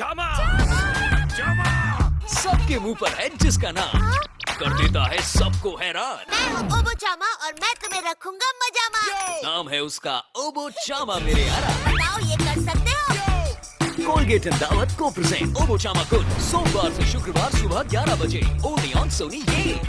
चामा चामा सबके मुँह पर है जिसका नाम। हाँ? कर देता है सबको हैरान। मैं हूँ ओबो चामा और मैं तुम्हें रखूँगा मजामा। नाम है उसका ओबो चामा मेरे यारा बताओ ये कर सकते हो? कोलगेट एंड दावत को प्रेजेंट ओबो चामा गुड सोमवार से शुक्रवार सुबह 11 बजे। ओनली ऑन सोनी ये